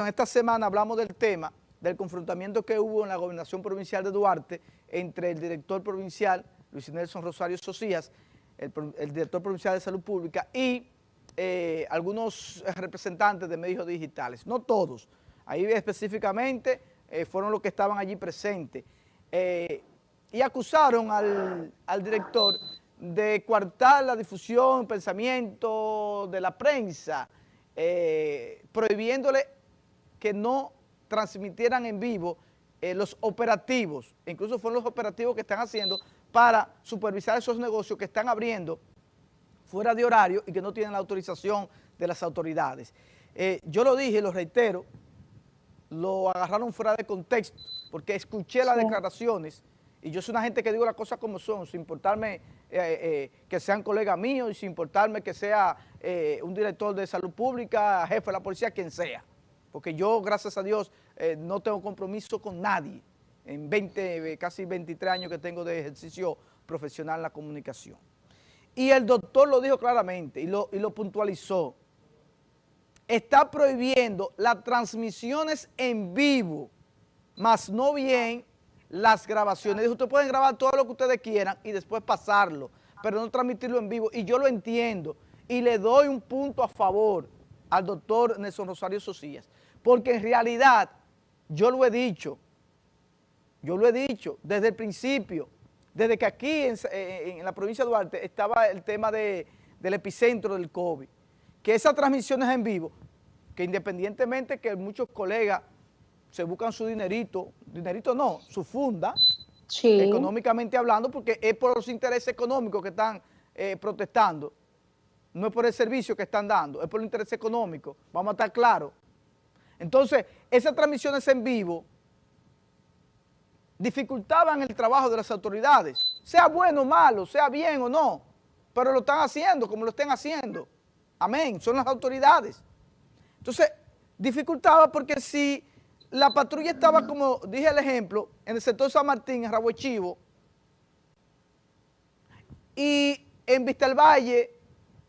en esta semana hablamos del tema del confrontamiento que hubo en la gobernación provincial de Duarte entre el director provincial, Luis Nelson Rosario Socias, el, director provincial de Salud Pública y eh, algunos representantes de medios digitales, no todos, ahí específicamente eh, fueron los que estaban allí presentes, eh, y acusaron al, al director de coartar la difusión, pensamiento de la prensa, prohibiéndole que no transmitieran en vivo eh, los operativos, incluso fueron los operativos que están haciendo para supervisar esos negocios que están abriendo fuera de horario y que no tienen la autorización de las autoridades. Eh, yo lo dije, lo reitero, lo agarraron fuera de contexto, porque escuché las declaraciones y yo soy una gente que digo las cosas como son, sin importarme eh, que sean colegas míos y sin importarme que sea un director de salud pública, jefe de la policía, quien sea porque yo, gracias a Dios, eh, no tengo compromiso con nadie en 20, casi 23 años que tengo de ejercicio profesional en la comunicación. Y el doctor lo dijo claramente y lo, y lo puntualizó. Está prohibiendo las transmisiones en vivo, más no bien las grabaciones. Dijo, ustedes pueden grabar todo lo que ustedes quieran y después pasarlo, pero no transmitirlo en vivo. Y yo lo entiendo y le doy un punto a favor al doctor Nelson Rosario Socias porque en realidad, yo lo he dicho, yo lo he dicho desde el principio, desde que aquí en, la provincia de Duarte estaba el tema del epicentro del COVID, que esas transmisiones en vivo, que independientemente que muchos colegas se buscan su dinerito, dinerito no, su funda, económicamente hablando, porque es por los intereses económicos que están eh, protestando, no es por el servicio que están dando, es por el interés económico, vamos a estar claros. Entonces, esas transmisiones en vivo dificultaban el trabajo de las autoridades, sea bueno o malo, sea bien o no, pero lo están haciendo como lo estén haciendo. Amén, son las autoridades. Entonces, dificultaba porque si la patrulla estaba, como dije el ejemplo, en el sector San Martín, en Rabo Chivo, y en Vista del Valle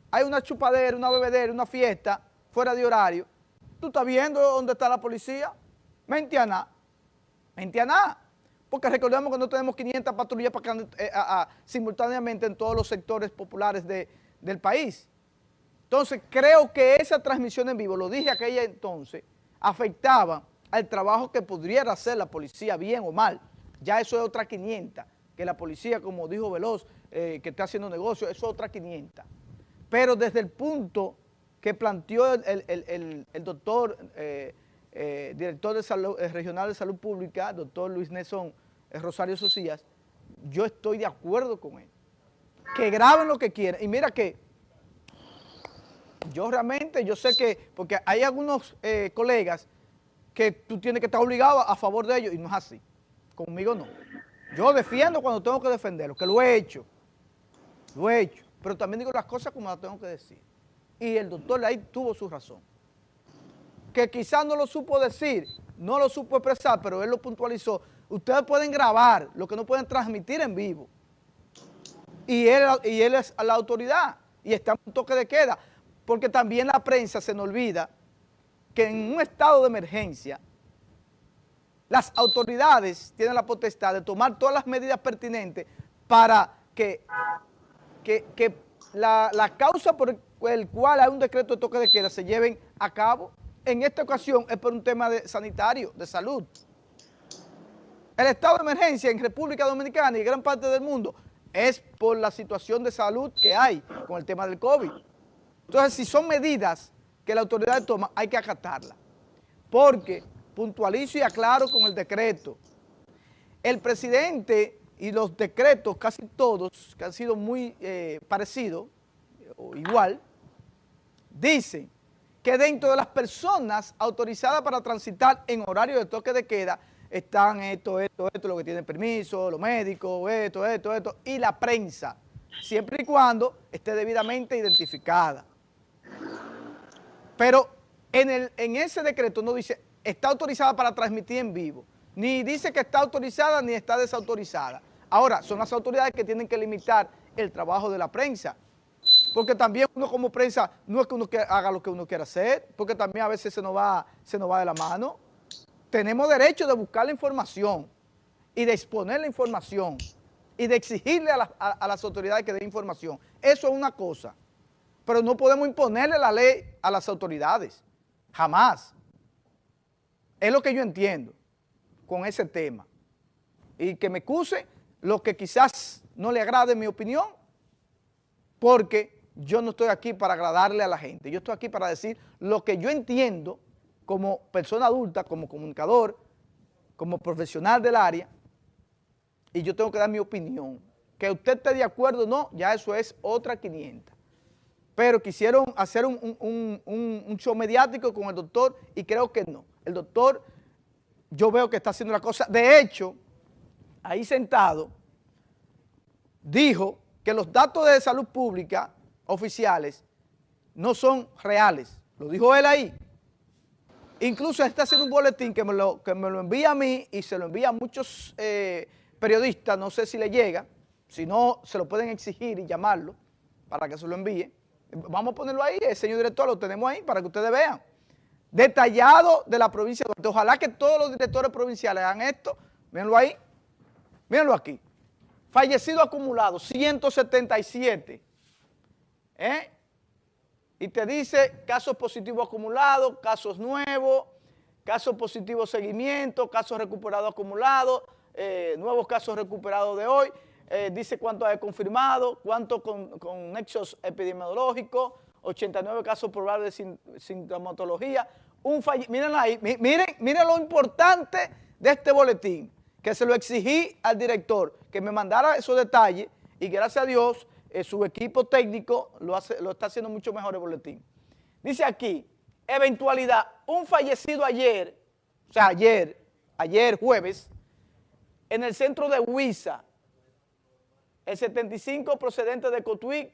hay una chupadera, una bebedera, una fiesta fuera de horario, ¿Tú estás viendo dónde está la policía? Mente a nada. Mente a nada. Porque recordemos que no tenemos 500 patrullas para eh, simultáneamente en todos los sectores populares del país. Entonces, creo que esa transmisión en vivo, lo dije aquella entonces, afectaba al trabajo que pudiera hacer la policía, bien o mal. Ya eso es otra 500, que la policía, como dijo Veloz, eh, que está haciendo negocio, eso es otra 500. Pero desde el punto que planteó el, doctor, eh, eh, director de salud, eh, regional de salud pública, doctor Luis Nelson Rosario Socias, yo estoy de acuerdo con él. Que graben lo que quieran. Y mira que yo realmente, yo sé que, porque hay algunos colegas que tú tienes que estar obligado a, favor de ellos y no es así. Conmigo no. Yo defiendo cuando tengo que defenderlo, que lo he hecho. Lo he hecho. Pero también digo las cosas como las tengo que decir y el doctor ahí tuvo su razón. Que quizás no lo supo decir, no lo supo expresar, pero él lo puntualizó. Ustedes pueden grabar, lo que no pueden transmitir en vivo. Y él, y él es la autoridad y está en un toque de queda. Porque también la prensa se nos olvida que en un estado de emergencia las autoridades tienen la potestad de tomar todas las medidas pertinentes para que, que, la, la, causa por el cual hay un decreto de toque de queda se lleven a cabo. En esta ocasión es por un tema de sanitario, de salud. El estado de emergencia en República Dominicana y gran parte del mundo es por la situación de salud que hay con el tema del COVID. Entonces, si son medidas que la autoridad toma, hay que acatarlas. Porque, puntualizo y aclaro con el decreto, el presidente y los decretos, casi todos, que han sido muy eh, parecidos, o igual, Dice que dentro de las personas autorizadas para transitar en horario de toque de queda están esto, esto, esto, lo que tienen permiso, los médicos, esto, esto, esto, y la prensa, siempre y cuando esté debidamente identificada. Pero en, el, en ese decreto no dice, está autorizada para transmitir en vivo, ni dice que está autorizada ni está desautorizada. Ahora, son las autoridades que tienen que limitar el trabajo de la prensa. porque también uno como prensa no es que uno haga lo que uno quiera hacer, porque también a veces se nos va, se nos va de la mano. Tenemos derecho de buscar la información y de exponer la información y de exigirle a, las autoridades que den información. Eso es una cosa, pero no podemos imponerle la ley a las autoridades, jamás. Es lo que yo entiendo con ese tema. Y que me excuse lo que quizás no le agrade mi opinión, porque yo no estoy aquí para agradarle a la gente, yo estoy aquí para decir lo que yo entiendo como persona adulta, como comunicador, como profesional del área, y yo tengo que dar mi opinión. Que usted esté de acuerdo o no, ya eso es otra 500. Pero quisieron hacer un, show mediático con el doctor y creo que no. El doctor, yo veo que está haciendo la cosa. De hecho, ahí sentado, dijo que los datos de salud pública oficiales no son reales. Lo dijo él ahí. Incluso está haciendo un boletín que me lo, que me lo envía a mí y se lo envía a muchos eh, periodista, no sé si le llega, si no, se lo pueden exigir y llamarlo para que se lo envíe. Vamos a ponerlo ahí, el señor director, lo tenemos ahí para que ustedes vean. Detallado de la provincia de Ojalá que todos los directores provinciales hagan esto. Mírenlo ahí. Mírenlo aquí. Fallecido acumulado, 177. ¿Eh? Y te dice casos positivos acumulados, casos nuevos, casos positivos seguimiento, casos recuperados acumulados, eh, nuevos casos recuperados de hoy, eh, dice cuánto hay confirmado, cuánto con, nexos epidemiológicos, 89 casos probables de sintomatología, un miren ahí, miren, miren lo importante de este boletín, que se lo exigí al director, que me mandara esos detalles y gracias a Dios eh, su equipo técnico lo, está haciendo mucho mejor el boletín. Dice aquí, eventualidad, un fallecido ayer, o sea, ayer, ayer jueves, en el centro de Huiza, el 75 procedente de Cotuí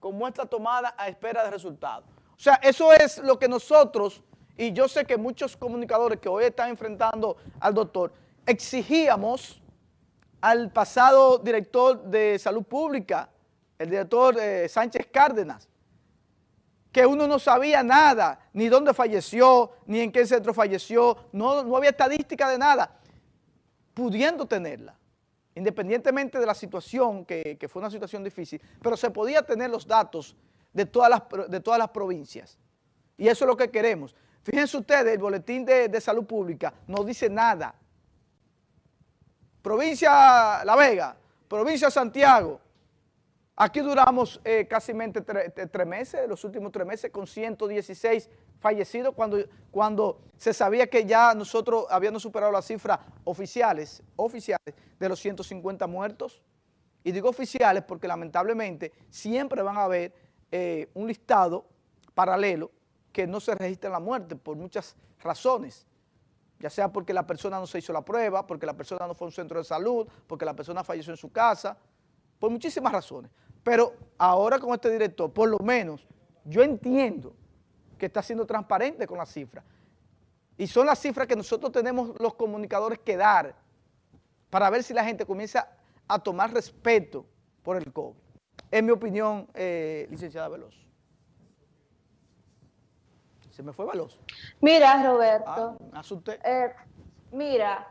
con muestra tomada a espera de resultados. O sea, eso es lo que nosotros, y yo sé que muchos comunicadores que hoy están enfrentando al doctor, exigíamos al pasado director de salud pública, el director eh, Sánchez Cárdenas, que uno no sabía nada, ni dónde falleció, ni en qué centro falleció, no, no había estadística de nada pudiendo tenerla, independientemente de la situación, que, fue una situación difícil, pero se podía tener los datos de todas las, de todas las provincias. Y eso es lo que queremos. Fíjense ustedes, el Boletín de, Salud Pública no dice nada. Provincia La Vega, provincia Santiago, aquí duramos eh, casi tres meses, los últimos tres meses, con 116 fallecidos cuando, cuando se sabía que ya nosotros habíamos superado las cifras oficiales, oficiales de los 150 muertos. Y digo oficiales porque lamentablemente siempre van a haber eh, un listado paralelo que no se registra la muerte por muchas razones, ya sea porque la persona no se hizo la prueba, porque la persona no fue a un centro de salud, porque la persona falleció en su casa, por muchísimas razones. Pero ahora con este director, por lo menos, yo entiendo que está siendo transparente con las cifras. Y son las cifras que nosotros tenemos los comunicadores que dar para ver si la gente comienza a tomar respeto por el COVID. Es mi opinión, eh, licenciada Veloz. Se me fue Veloz. Mira, Roberto. Ah, asusté. Eh, mira,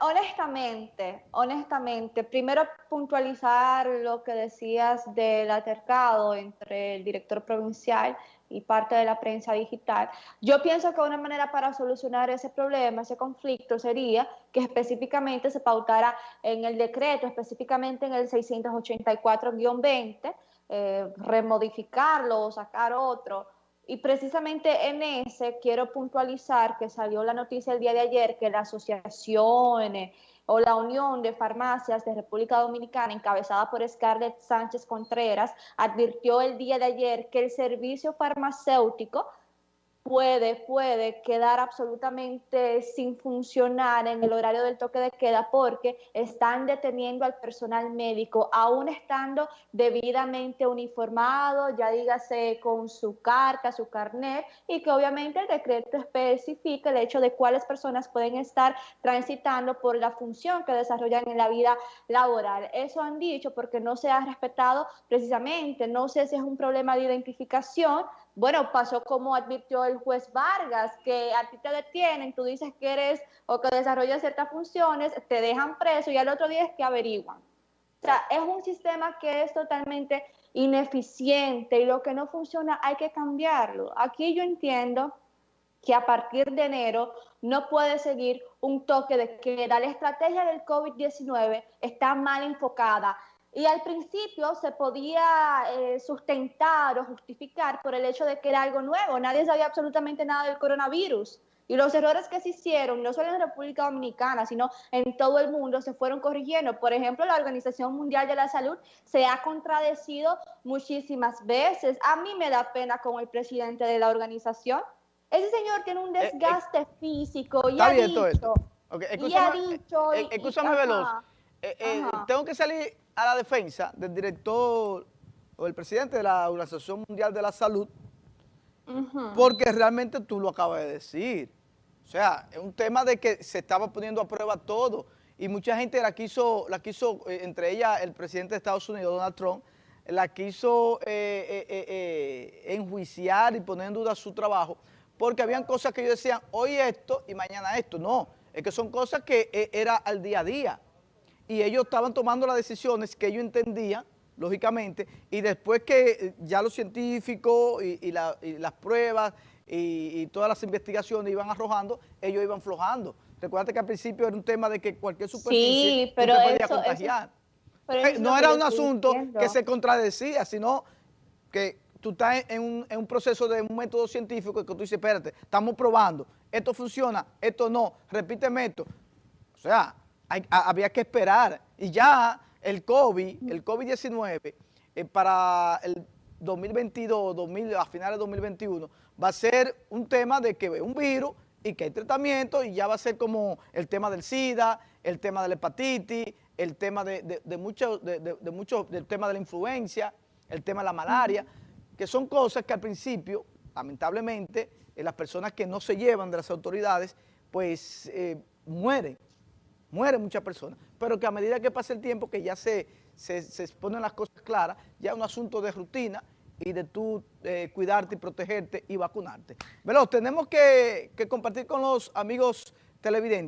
honestamente, honestamente, primero puntualizar lo que decías del altercado entre el director provincial y parte de la prensa digital. Yo pienso que una manera para solucionar ese problema, ese conflicto, sería que específicamente se pautara en el decreto, específicamente en el 684-20, eh, remodificarlo o sacar otro, y precisamente en ese quiero puntualizar que salió la noticia el día de ayer que la asociación eh, o la Unión de Farmacias de República Dominicana, encabezada por Scarlett Sánchez Contreras, advirtió el día de ayer que el servicio farmacéutico puede, puede quedar absolutamente sin funcionar en el horario del toque de queda porque están deteniendo al personal médico, aún estando debidamente uniformado, ya dígase con su carta, su carnet, y que obviamente el decreto especifica el hecho de cuáles personas pueden estar transitando por la función que desarrollan en la vida laboral. Eso han dicho porque no se ha respetado precisamente, no sé si es un problema de identificación, bueno, pasó como advirtió el juez Vargas, que a ti te detienen, tú dices que eres o que desarrollas ciertas funciones, te dejan preso y al otro día es que averiguan. O sea, es un sistema que es totalmente ineficiente y lo que no funciona hay que cambiarlo. Aquí yo entiendo que a partir de enero no puede seguir un toque de queda. La estrategia del COVID-19 está mal enfocada. Y al principio se podía eh, sustentar o justificar por el hecho de que era algo nuevo. Nadie sabía absolutamente nada del coronavirus. Y los errores que se hicieron, no solo en República Dominicana, sino en todo el mundo, se fueron corrigiendo. Por ejemplo, la Organización Mundial de la Salud se ha contradecido muchísimas veces. A mí me da pena como el presidente de la organización. Ese señor tiene un eh, desgaste eh, físico y ha dicho... Okay, y ha dicho... escúchame, Veloz. tengo que salir a la defensa del director o el presidente de la Organización Mundial de la Salud, porque realmente tú lo acabas de decir. O sea, es un tema de que se estaba poniendo a prueba todo y mucha gente la quiso, la quiso eh, entre ellas el presidente de Estados Unidos, Donald Trump, la quiso eh, eh, enjuiciar y poner en duda su trabajo, porque habían cosas que ellos decían, hoy esto y mañana esto. No, es que son cosas que era al día a día y ellos estaban tomando las decisiones que ellos entendían, lógicamente, y después que eh, ya los científicos y, las pruebas y, todas las investigaciones iban arrojando, ellos iban flojando. Recuerda que al principio era un tema de que cualquier superficie sí, pero podía contagiar. Eh, no era un asunto que se contradecía, sino que tú estás en un, en un, proceso de un método científico que tú dices, espérate, estamos probando, esto funciona, esto no, repíteme esto. O sea, había que esperar. Y ya el COVID, el COVID-19, eh, para el 2022, 2000, a finales de 2021, va a ser un tema de que es un virus y que hay tratamiento y ya va a ser como el tema del SIDA, el tema de la hepatitis, el tema de, de, mucho, de, mucho, del tema de la influencia, el tema de la malaria, que son cosas que al principio, lamentablemente, eh, las personas que no se llevan de las autoridades, pues eh, mueren mueren muchas personas, pero que a medida que pasa el tiempo, que ya se, se, se ponen las cosas claras, ya es un asunto de rutina y de tú eh, cuidarte y protegerte y vacunarte. Veloz, tenemos que, que compartir con los amigos televidentes.